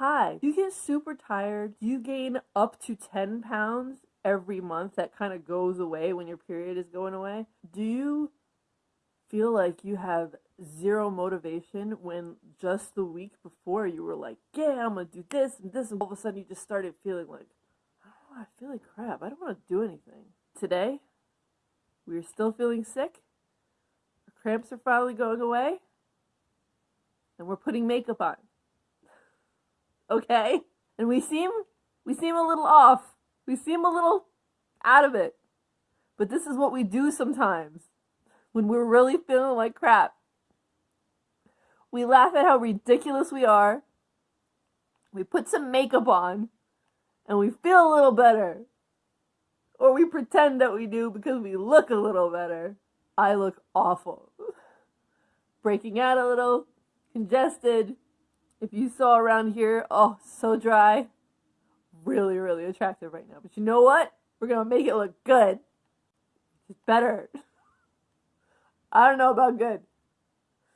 Hi. You get super tired. You gain up to 10 pounds every month that kind of goes away when your period is going away. Do you feel like you have zero motivation when just the week before you were like, yeah, I'm gonna do this and this, and all of a sudden you just started feeling like, oh, I feel like crap. I don't want to do anything. Today, we're still feeling sick. Our cramps are finally going away, and we're putting makeup on. Okay, and we seem we seem a little off. We seem a little out of it. But this is what we do sometimes when we're really feeling like crap. We laugh at how ridiculous we are. We put some makeup on and we feel a little better. Or we pretend that we do because we look a little better. I look awful. Breaking out a little, congested. If you saw around here, oh, so dry. Really, really attractive right now. But you know what? We're going to make it look good. It's better. I don't know about good.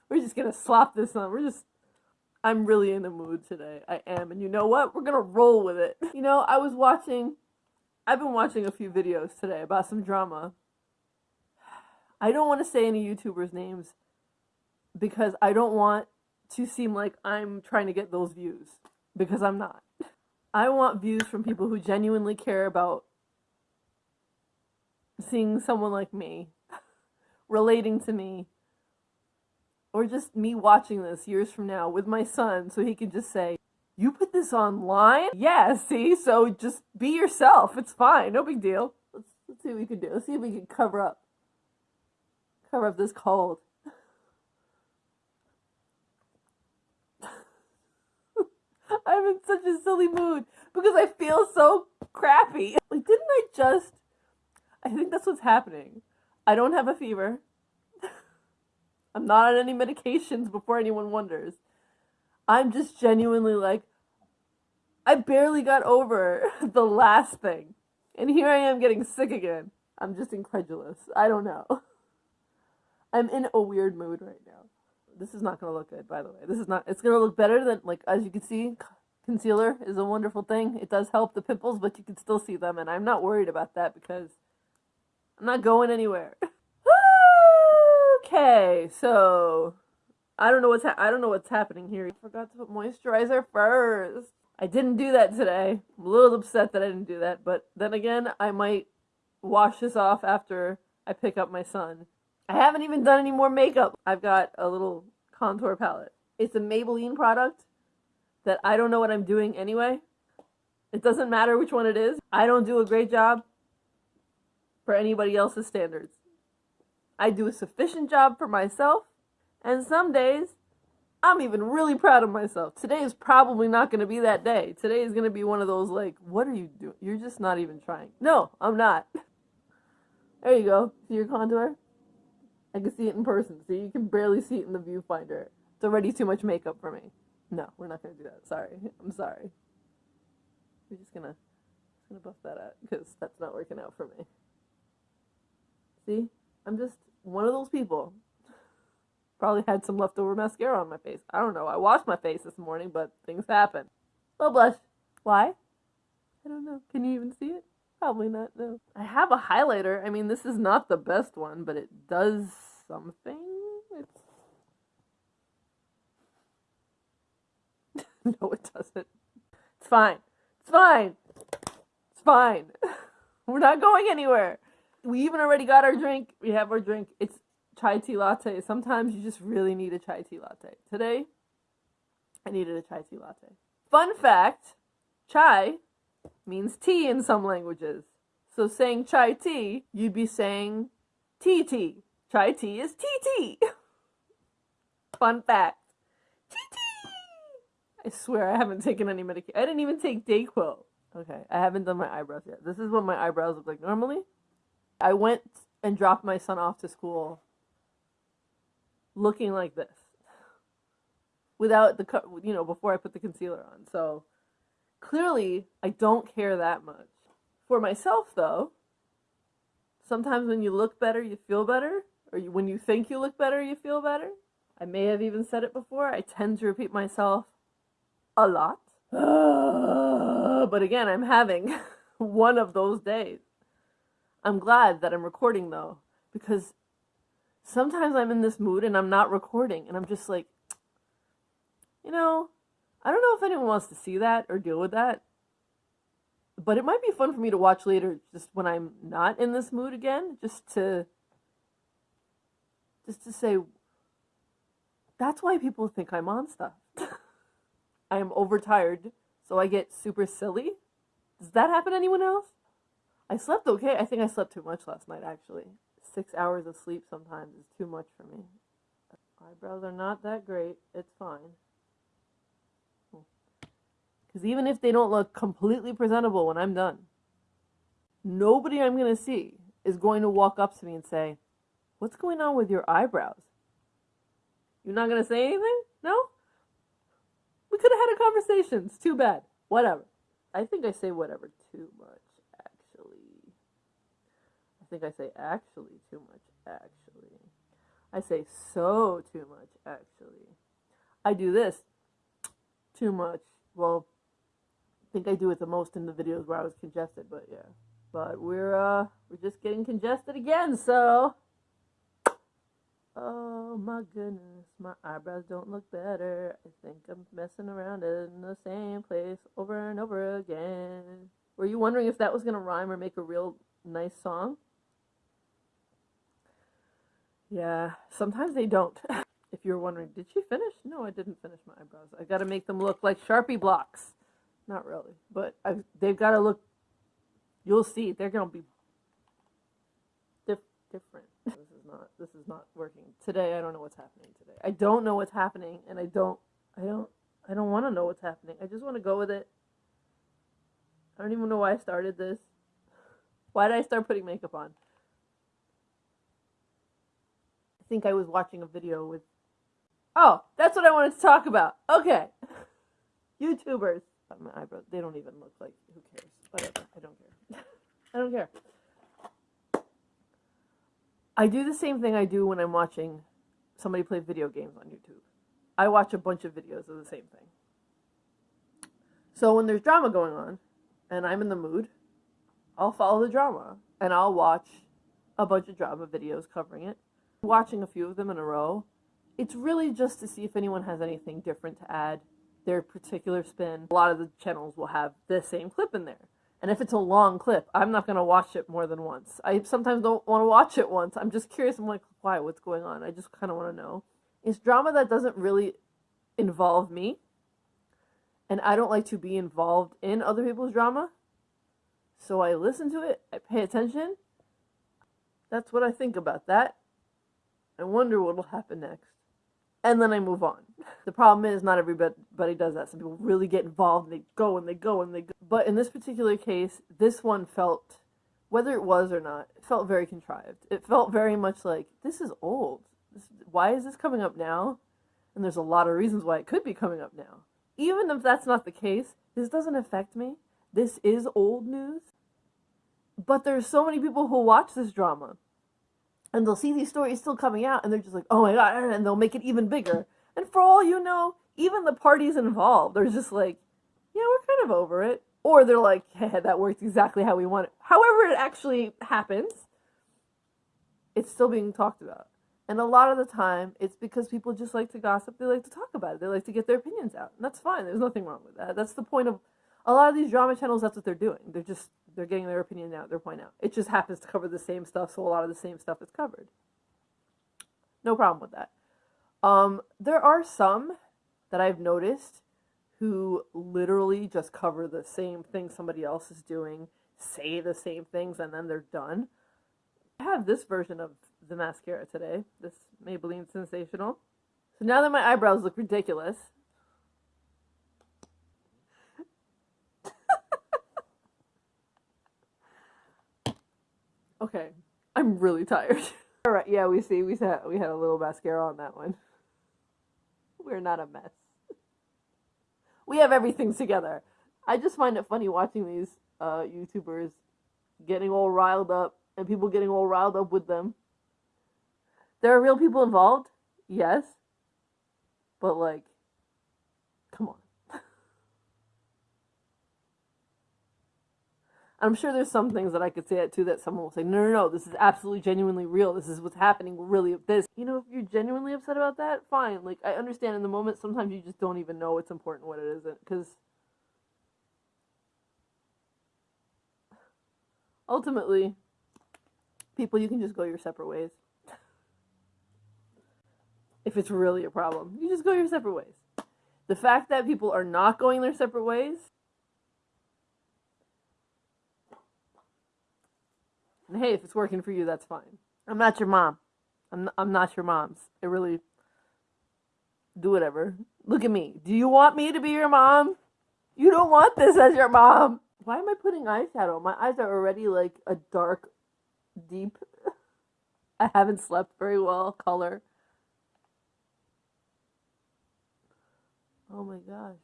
We're just gonna slap this on. We're just I'm really in the mood today. I am. And you know what? We're gonna roll with it. You know, I was watching I've been watching a few videos today about some drama. I don't want to say any YouTubers' names because I don't want to seem like I'm trying to get those views because I'm not. I want views from people who genuinely care about seeing someone like me relating to me or just me watching this years from now with my son so he can just say, You put this online? Yeah, see? So just be yourself. It's fine. No big deal. Let's, let's see what we can do. Let's see if we can cover up. Cover up this cold. I'm in such a silly mood because I feel so crappy. Like, didn't I just. I think that's what's happening. I don't have a fever. I'm not on any medications before anyone wonders. I'm just genuinely like, I barely got over the last thing. And here I am getting sick again. I'm just incredulous. I don't know. I'm in a weird mood right now. This is not to look good, by the way. This is not, it's to look better than, like, as you can see, concealer is a wonderful thing. It does help the pimples, but you can still see them. And I'm not worried about that because I'm not going anywhere. okay, so I don't know what's I don't know what's happening here. I forgot to put moisturizer first. I didn't do that today. I'm a little upset that I didn't do that, but then again, I might wash this off after I pick up my son. I haven't even done any more makeup. I've got a little contour palette. It's a Maybelline product that I don't know what I'm doing anyway. It doesn't matter which one it is. I don't do a great job for anybody else's standards. I do a sufficient job for myself, and some days I'm even really proud of myself. Today is probably not going to be that day. Today is going to be one of those like, what are you doing? You're just not even trying. No, I'm not. There you go. See your contour? I can see it in person. See, you can barely see it in the viewfinder. It's already too much makeup for me. No, we're not to do that. Sorry. I'm sorry. We're just to just gonna buff that out because that's not working out for me. See? I'm just one of those people. Probably had some leftover mascara on my face. I don't know. I washed my face this morning, but things happen. Oh, blush. Why? I don't know. Can you even see it? Probably not, no. I have a highlighter. I mean, this is not the best one, but it does something. It's... no, it doesn't. It's fine. It's fine. It's fine. We're not going anywhere we even already got our drink. We have our drink. It's chai tea latte. Sometimes you just really need a chai tea latte. Today, I needed a chai tea latte. Fun fact chai means tea in some languages. So saying chai tea, you'd be saying tea tea. Chai tea is tea tea. Fun fact. I swear I haven't taken any medication. I didn't even take Dayquil. Okay, I haven't done my eyebrows yet. This is what my eyebrows look like normally. I went and dropped my son off to school looking like this without the you know before I put the concealer on. So clearly I don't care that much. For myself though, sometimes when you look better, you feel better, or you, when you think you look better, you feel better. I may have even said it before. I tend to repeat myself a lot. but again, I'm having one of those days. I'm glad that I'm recording though, because sometimes I'm in this mood and I'm not recording, and I'm just like, you know, I don't know if anyone wants to see that or deal with that, but it might be fun for me to watch later just when I'm not in this mood again, just to just to say that's why people think I'm on stuff. I am overtired, so I get super silly. Does that happen to anyone else? I slept okay. I think I slept too much last night actually. 6 hours of sleep sometimes is too much for me. Eyebrows are not that great. It's fine. Hmm. Because even if they don't look completely presentable when I'm done, nobody I'm going to see is going to walk up to me and say, What's going on with your eyebrows? You're not going to say anything? No? We could have had a conversation. It's too bad. Whatever. I think I say whatever too much, actually. I think I say actually too much, actually. I say so too much, actually. I do this too much. Well, I think I do it the most in the videos where I was congested, but yeah. But we're uh we're just getting congested again, so Oh my goodness, my eyebrows don't look better. I think I'm messing around in the same place over and over again. Were you wondering if that was going to rhyme or make a real nice song? Yeah, sometimes they don't. if you're wondering, did she finish? No, I didn't finish my eyebrows. I got to make them look like Sharpie blocks. Not really, but I've, they've got to look. You'll see, they're going to be dif- different not this is not working today. I don't know what's happening today. I don't know what's happening, and I don't I don't I don't want to know what's happening. I just want to go with it. I don't even know why I started this. Why did I start putting makeup on? I think I was watching a video with. Oh, that's what I wanted to talk about. Okay. YouTubers. My eyebrows, they don't even look like. Who cares? Whatever. I don't care. I don't care. I do the same thing I do when I'm watching somebody play video games on YouTube. I watch a bunch of videos of the same thing. So when there's drama going on and I'm in the mood, I'll follow the drama and I'll watch a bunch of drama videos covering it. Watching a few of them in a row, it's really just to see if anyone has anything different to add, their particular spin. A lot of the channels will have the same clip in there. And if it's a long clip, I'm not going to watch it more than once. I sometimes don't want to watch it once. I'm just curious. I'm like, why? What's going on? I just kind of want to know. It's drama that doesn't really involve me. And I don't like to be involved in other people's drama. So I listen to it, I pay attention. That's what I think about that. I wonder what will happen next and then I move on. The problem is not everybody does that. Some people really get involved and they go and they go and they go. But in this particular case, this one felt, whether it was or not, it felt very contrived. It felt very much like, this is old. This, why is this coming up now? And there's a lot of reasons why it could be coming up now. Even if that's not the case, this doesn't affect me. This is old news. But there's so many people who watch this drama and they'll see these stories still coming out and they're just like oh my god and they'll make it even bigger. And for all you know even the parties involved they're just like yeah we're kind of over it. Or they're like that worked exactly how we want it. However it actually happens it's still being talked about. And a lot of the time it's because people just like to gossip. They like to talk about it. They like to get their opinions out. And that's fine. There's nothing wrong with that. That's the point of a lot of these drama channels that's what they're doing. They're just they're getting their opinion out, their point out. It just happens to cover the same stuff, so a lot of the same stuff is covered. No problem with that. Um, there are some that I've noticed who literally just cover the same thing somebody else is doing, say the same things, and then they're done. I have this version of the mascara today, this Maybelline Sensational. So now that my eyebrows look ridiculous, Okay, I'm really tired. All right, yeah, we see we had we had a little mascara on that one. We're not a mess. We have everything together. I just find it funny watching these uh, YouTubers getting all riled up and people getting all riled up with them. There are real people involved, yes, but like, come on. I'm sure there's some things that I could say that too that someone will say, no, no, no, this is absolutely genuinely real. This is what's happening. Really, this. You know, if you're genuinely upset about that, fine. Like I understand in the moment, sometimes you just don't even know what's important, what it isn't, because ultimately, people, you can just go your separate ways. if it's really a problem, you just go your separate ways. The fact that people are not going their separate ways And hey, if it's working for you, that's fine. I'm not your mom. I'm I'm not your mom's. I really do whatever. Look at me. Do you want me to be your mom? You don't want this as your mom. Why am I putting eyeshadow? My eyes are already like a dark, deep. I haven't slept very well color. Oh my gosh.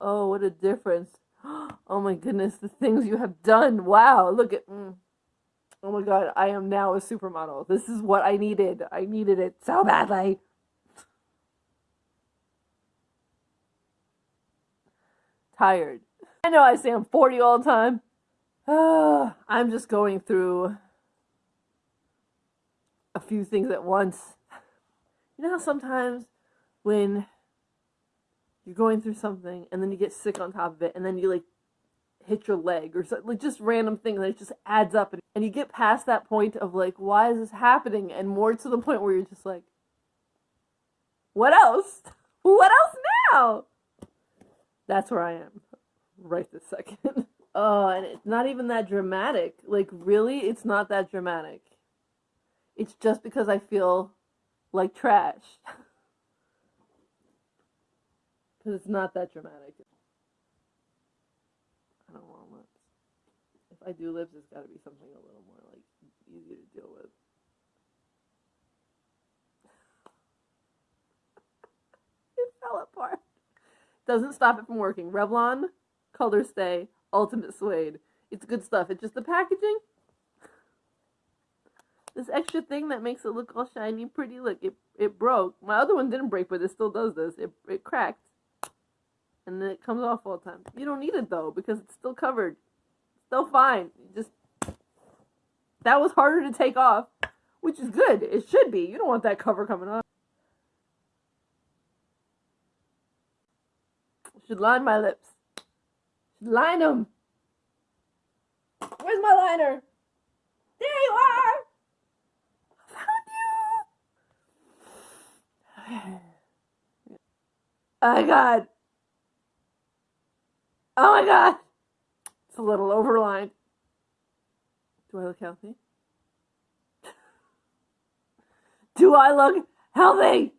Oh, what a difference. Oh my goodness, the things you have done. Wow, look at. Mm. Oh my god, I am now a supermodel. This is what I needed. I needed it so badly. Tired. I know I say I'm 40 all the time. I'm just going through a few things at once. You know how sometimes when you're going through something and then you get sick on top of it and then you like hit your leg or something, like just random things that just adds up. And, and you get past that point of like why is this happening? And more to the point where you're just like what else? What else now? That's where i am right this second. Oh and it's not even that dramatic. Like really it's not that dramatic. It's just because i feel like trash. Because it's not that dramatic I do lips, it's got to be something a little more like easy to deal with. it fell apart. Doesn't stop it from working. Revlon, Color Stay, Ultimate Suede. It's good stuff. It's just the packaging. This extra thing that makes it look all shiny, pretty. Look, it it broke. My other one didn't break, but it still does this. It it cracked, and then it comes off all the time. You don't need it though because it's still covered still fine. Just that was harder to take off, which is good. It should be. You don't want that cover coming off. Should line my lips. Should line them. Where's my liner? There you are. found you. Oh god. Oh my god. It's a little overlined. Do I look healthy? Do I look healthy?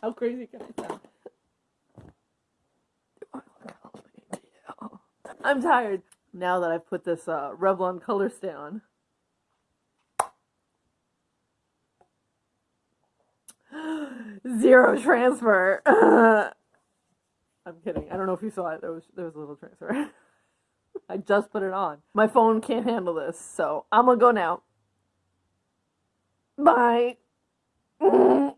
How crazy can I sound? Do I look healthy? Yeah. I'm tired. Now that I've put this uh, Revlon color stay on. Zero transfer. Kidding. I don't know if you saw it. There was there was a little transfer. I just put it on. My phone can't handle this, so I'm gonna go now. Bye.